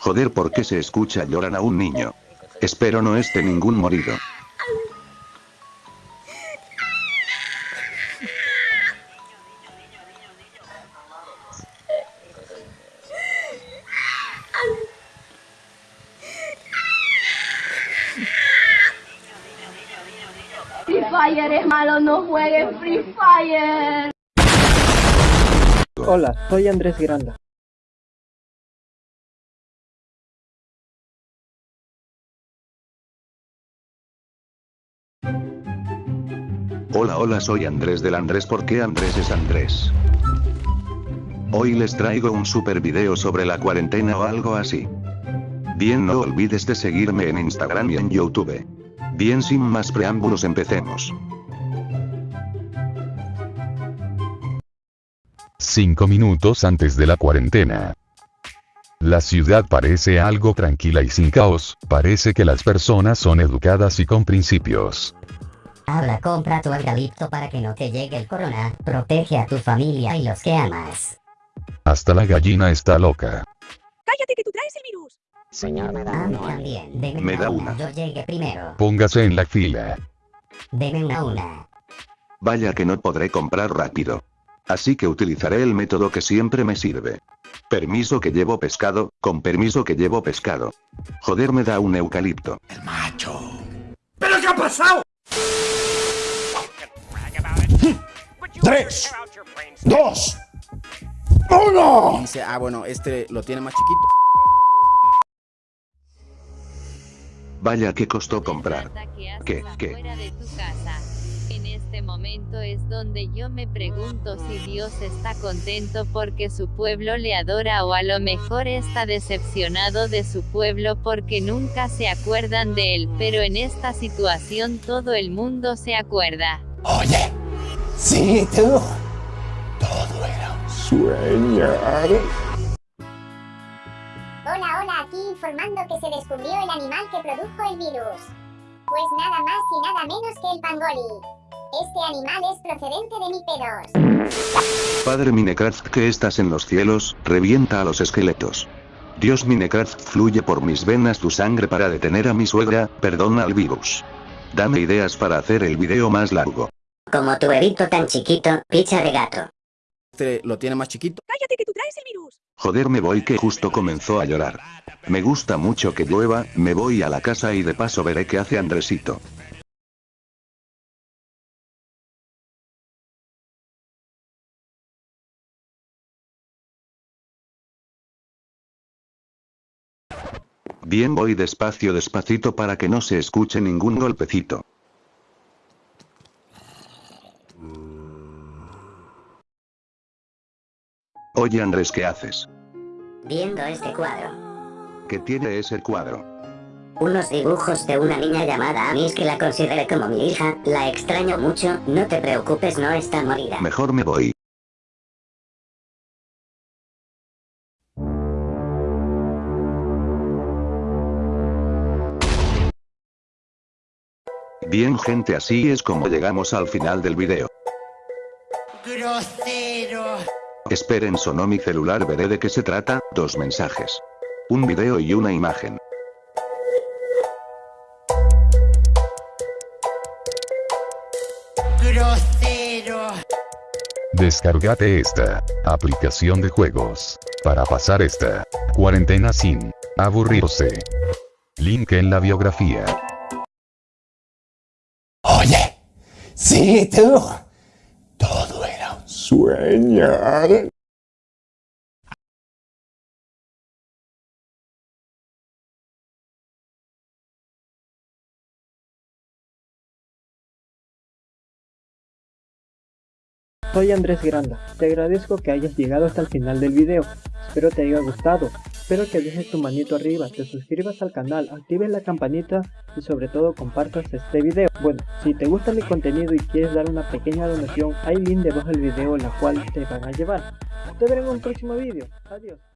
Joder, ¿por qué se escucha llorar a un niño? Espero no esté ningún morido. Free Fire es malo, no juegues Free Fire. Hola, soy Andrés Granda. Hola hola soy Andrés del Andrés ¿Por qué Andrés es Andrés? Hoy les traigo un super video sobre la cuarentena o algo así. Bien no olvides de seguirme en Instagram y en Youtube. Bien sin más preámbulos empecemos. 5 minutos antes de la cuarentena. La ciudad parece algo tranquila y sin caos, parece que las personas son educadas y con principios. Ahora compra tu eucalipto para que no te llegue el corona, protege a tu familia y los que amas. Hasta la gallina está loca. Cállate que tú traes el virus. Señor, me da una. también, deme Me una, da una. Yo llegué primero. Póngase en la fila. Deme una una. Vaya que no podré comprar rápido. Así que utilizaré el método que siempre me sirve. Permiso que llevo pescado, con permiso que llevo pescado. Joder me da un eucalipto. Tres, dos, uno. Dice, ah, bueno, este lo tiene más chiquito. Vaya que costó comprar. ¿Qué, qué? Fuera de tu casa. En este momento es donde yo me pregunto si Dios está contento porque su pueblo le adora o a lo mejor está decepcionado de su pueblo porque nunca se acuerdan de él, pero en esta situación todo el mundo se acuerda. Oye, sí, tú. Todo era un sueño. Hola, hola, aquí informando que se descubrió el animal que produjo el virus. Pues nada más y nada menos que el pangoli. Este animal es procedente de mi pedos. Padre Minecraft que estás en los cielos, revienta a los esqueletos. Dios Minecraft fluye por mis venas tu sangre para detener a mi suegra, perdona al virus. Dame ideas para hacer el video más largo. Como tu bebito tan chiquito, picha de gato. Este lo tiene más chiquito. Cállate que tú traes el virus. Joder me voy que justo comenzó a llorar. Me gusta mucho que llueva, me voy a la casa y de paso veré qué hace Andresito. Bien voy despacio despacito para que no se escuche ningún golpecito. Oye Andrés, ¿qué haces? Viendo este cuadro. ¿Qué tiene ese cuadro? Unos dibujos de una niña llamada Amis que la consideré como mi hija, la extraño mucho, no te preocupes no está morida. Mejor me voy. Bien gente así es como llegamos al final del video. Grosero. Esperen sonó mi celular veré de qué se trata, dos mensajes. Un video y una imagen. Grosero. Descárgate esta aplicación de juegos para pasar esta cuarentena sin aburrirse. Link en la biografía. Oye, sí, tú. Sueño. Soy Andrés Granda. Te agradezco que hayas llegado hasta el final del video. Espero te haya gustado. Espero que dejes tu manito arriba, te suscribas al canal, actives la campanita y sobre todo compartas este video. Bueno, si te gusta mi contenido y quieres dar una pequeña donación, hay link debajo del video la cual te van a llevar. Te veré en un próximo video. Adiós.